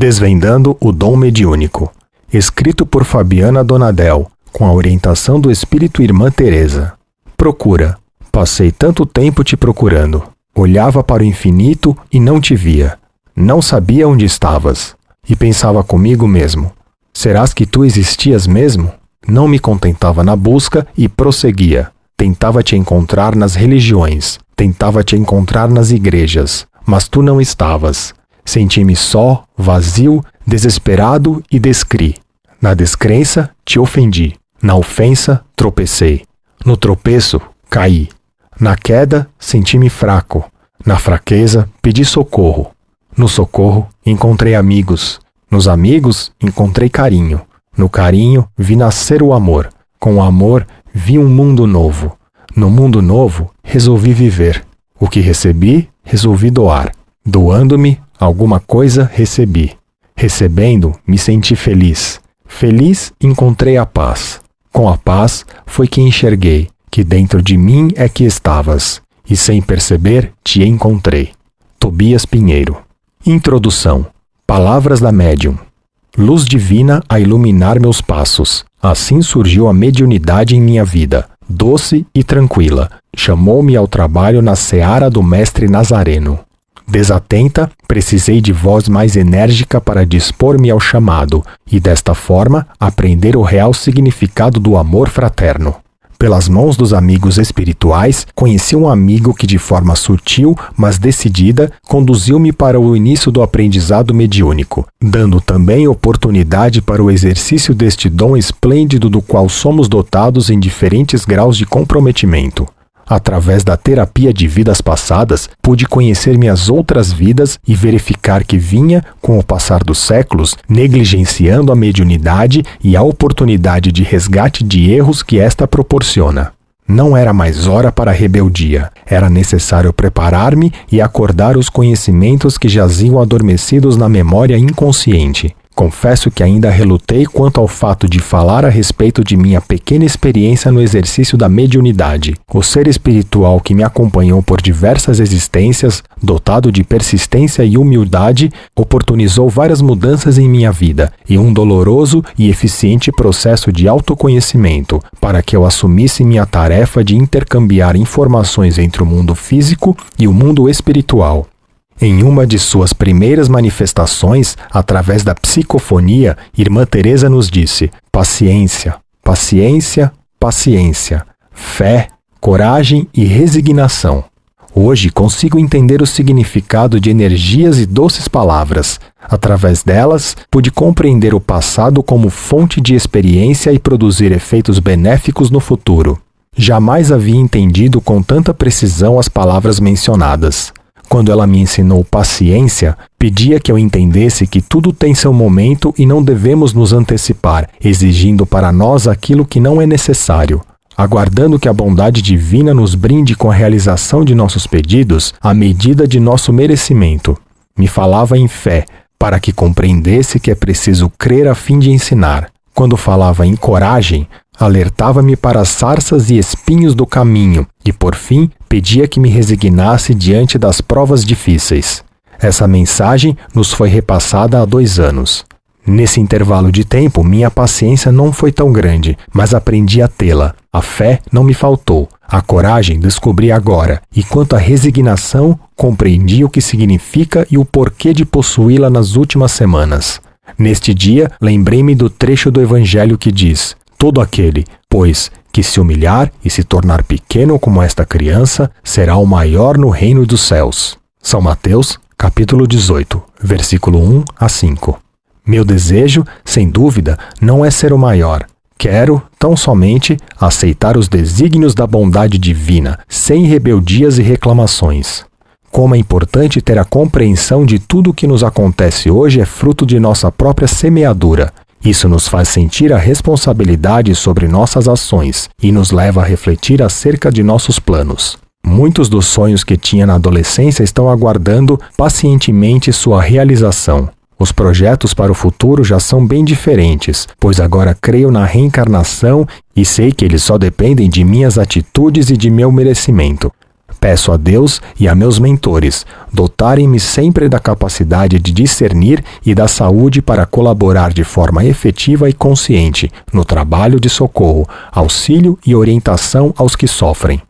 Desvendando o Dom Mediúnico. Escrito por Fabiana Donadel, com a orientação do Espírito Irmã Teresa. Procura. Passei tanto tempo te procurando. Olhava para o infinito e não te via. Não sabia onde estavas. E pensava comigo mesmo: serás que tu existias mesmo? Não me contentava na busca e prosseguia. Tentava te encontrar nas religiões, tentava te encontrar nas igrejas, mas tu não estavas. Senti-me só, vazio, desesperado e descri. Na descrença, te ofendi. Na ofensa, tropecei. No tropeço, caí. Na queda, senti-me fraco. Na fraqueza, pedi socorro. No socorro, encontrei amigos. Nos amigos, encontrei carinho. No carinho, vi nascer o amor. Com o amor, vi um mundo novo. No mundo novo, resolvi viver. O que recebi, resolvi doar. Doando-me, alguma coisa recebi. Recebendo, me senti feliz. Feliz, encontrei a paz. Com a paz, foi que enxerguei que dentro de mim é que estavas, e sem perceber, te encontrei. Tobias Pinheiro. Introdução. Palavras da médium. Luz divina a iluminar meus passos. Assim surgiu a mediunidade em minha vida doce e tranquila. Chamou-me ao trabalho na seara do mestre Nazareno. Desatenta, precisei de voz mais enérgica para dispor-me ao chamado e, desta forma, aprender o real significado do amor fraterno. Pelas mãos dos amigos espirituais, conheci um amigo que, de forma sutil, mas decidida, conduziu-me para o início do aprendizado mediúnico, dando também oportunidade para o exercício deste dom esplêndido do qual somos dotados em diferentes graus de comprometimento. Através da terapia de vidas passadas, pude conhecer minhas outras vidas e verificar que vinha, com o passar dos séculos, negligenciando a mediunidade e a oportunidade de resgate de erros que esta proporciona. Não era mais hora para rebeldia. Era necessário preparar-me e acordar os conhecimentos que jaziam adormecidos na memória inconsciente. Confesso que ainda relutei quanto ao fato de falar a respeito de minha pequena experiência no exercício da mediunidade. O ser espiritual que me acompanhou por diversas existências, dotado de persistência e humildade, oportunizou várias mudanças em minha vida e um doloroso e eficiente processo de autoconhecimento para que eu assumisse minha tarefa de intercambiar informações entre o mundo físico e o mundo espiritual. Em uma de suas primeiras manifestações, através da psicofonia, Irmã Teresa nos disse: paciência, paciência, paciência, fé, coragem e resignação. Hoje consigo entender o significado de energias e doces palavras. Através delas, pude compreender o passado como fonte de experiência e produzir efeitos benéficos no futuro. Jamais havia entendido com tanta precisão as palavras mencionadas. Quando ela me ensinou paciência, pedia que eu entendesse que tudo tem seu momento e não devemos nos antecipar, exigindo para nós aquilo que não é necessário. Aguardando que a bondade divina nos brinde com a realização de nossos pedidos à medida de nosso merecimento. Me falava em fé, para que compreendesse que é preciso crer a fim de ensinar. Quando falava em coragem, alertava-me para as sarças e espinhos do caminho e, por fim, pedia que me resignasse diante das provas difíceis. Essa mensagem nos foi repassada há dois anos. Nesse intervalo de tempo, minha paciência não foi tão grande, mas aprendi a tê-la. A fé não me faltou. A coragem descobri agora, e quanto à resignação, compreendi o que significa e o porquê de possuí-la nas últimas semanas. Neste dia, lembrei-me do trecho do Evangelho que diz: Todo aquele, pois, que se humilhar e se tornar pequeno como esta criança, será o maior no reino dos céus. São Mateus, capítulo 18, versículo 1 a 5. Meu desejo, sem dúvida, não é ser o maior. Quero, tão somente, aceitar os desígnios da bondade divina, sem rebeldias e reclamações. Como é importante ter a compreensão de tudo o que nos acontece hoje é fruto de nossa própria semeadura. Isso nos faz sentir a responsabilidade sobre nossas ações e nos leva a refletir acerca de nossos planos. Muitos dos sonhos que tinha na adolescência estão aguardando pacientemente sua realização. Os projetos para o futuro já são bem diferentes, pois agora creio na reencarnação e sei que eles só dependem de minhas atitudes e de meu merecimento. Peço a Deus e a meus mentores dotarem-me sempre da capacidade de discernir e da saúde para colaborar de forma efetiva e consciente no trabalho de socorro, auxílio e orientação aos que sofrem.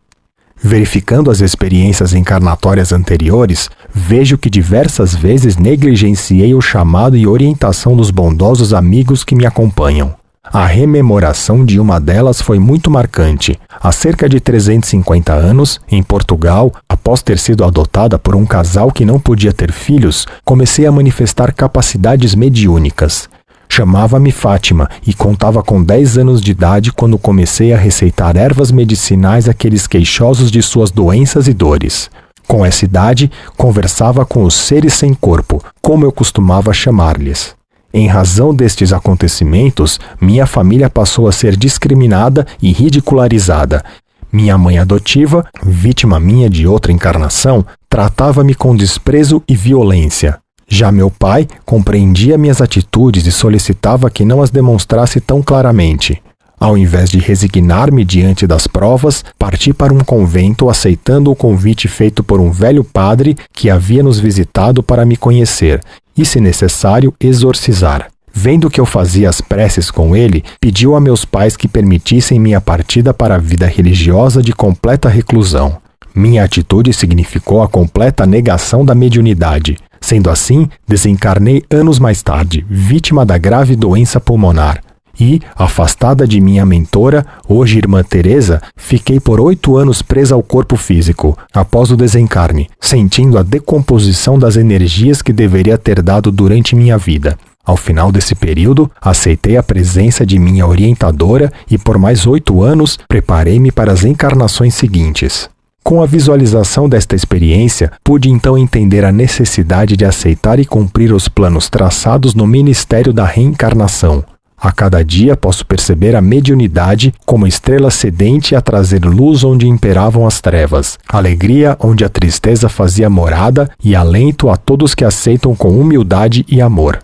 Verificando as experiências encarnatórias anteriores, vejo que diversas vezes negligenciei o chamado e orientação dos bondosos amigos que me acompanham. A rememoração de uma delas foi muito marcante. Há cerca de 350 anos, em Portugal, após ter sido adotada por um casal que não podia ter filhos, comecei a manifestar capacidades mediúnicas. Chamava-me Fátima e contava com 10 anos de idade quando comecei a receitar ervas medicinais àqueles queixosos de suas doenças e dores. Com essa idade, conversava com os seres sem corpo, como eu costumava chamar-lhes. Em razão destes acontecimentos, minha família passou a ser discriminada e ridicularizada. Minha mãe adotiva, vítima minha de outra encarnação, tratava-me com desprezo e violência. Já meu pai compreendia minhas atitudes e solicitava que não as demonstrasse tão claramente. Ao invés de resignar-me diante das provas, parti para um convento aceitando o convite feito por um velho padre que havia nos visitado para me conhecer e, se necessário, exorcizar. Vendo que eu fazia as preces com ele, pediu a meus pais que permitissem minha partida para a vida religiosa de completa reclusão. Minha atitude significou a completa negação da mediunidade. Sendo assim, desencarnei anos mais tarde, vítima da grave doença pulmonar. E, afastada de minha mentora, hoje irmã Teresa, fiquei por oito anos presa ao corpo físico, após o desencarne, sentindo a decomposição das energias que deveria ter dado durante minha vida. Ao final desse período, aceitei a presença de minha orientadora e, por mais oito anos, preparei-me para as encarnações seguintes. Com a visualização desta experiência, pude então entender a necessidade de aceitar e cumprir os planos traçados no ministério da reencarnação, a cada dia posso perceber a mediunidade como estrela sedente a trazer luz onde imperavam as trevas, alegria onde a tristeza fazia morada e alento a todos que aceitam com humildade e amor.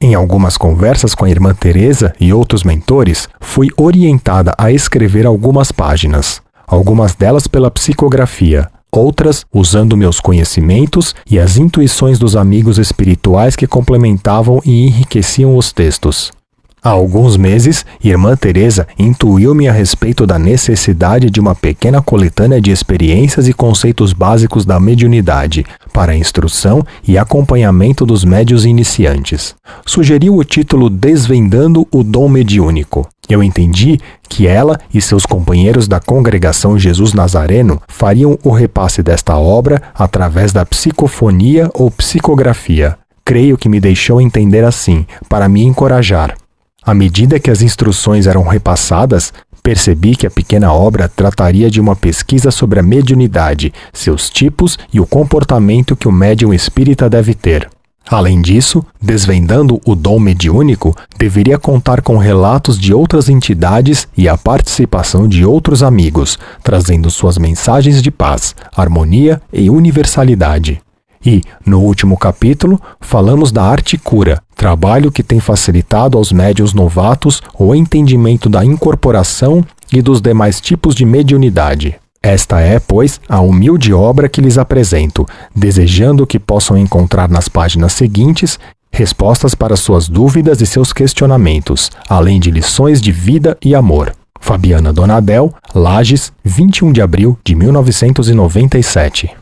Em algumas conversas com a irmã Teresa e outros mentores, fui orientada a escrever algumas páginas, algumas delas pela psicografia, outras usando meus conhecimentos e as intuições dos amigos espirituais que complementavam e enriqueciam os textos. Há alguns meses, Irmã Teresa intuiu-me a respeito da necessidade de uma pequena coletânea de experiências e conceitos básicos da mediunidade para a instrução e acompanhamento dos médios iniciantes. Sugeriu o título Desvendando o Dom Mediúnico. Eu entendi que ela e seus companheiros da congregação Jesus Nazareno fariam o repasse desta obra através da psicofonia ou psicografia. Creio que me deixou entender assim, para me encorajar. À medida que as instruções eram repassadas, percebi que a pequena obra trataria de uma pesquisa sobre a mediunidade, seus tipos e o comportamento que o médium espírita deve ter. Além disso, desvendando o dom mediúnico, deveria contar com relatos de outras entidades e a participação de outros amigos, trazendo suas mensagens de paz, harmonia e universalidade. E, no último capítulo, falamos da arte cura, trabalho que tem facilitado aos médios novatos o entendimento da incorporação e dos demais tipos de mediunidade. Esta é, pois, a humilde obra que lhes apresento, desejando que possam encontrar nas páginas seguintes respostas para suas dúvidas e seus questionamentos, além de lições de vida e amor. Fabiana Donadel, Lages, 21 de abril de 1997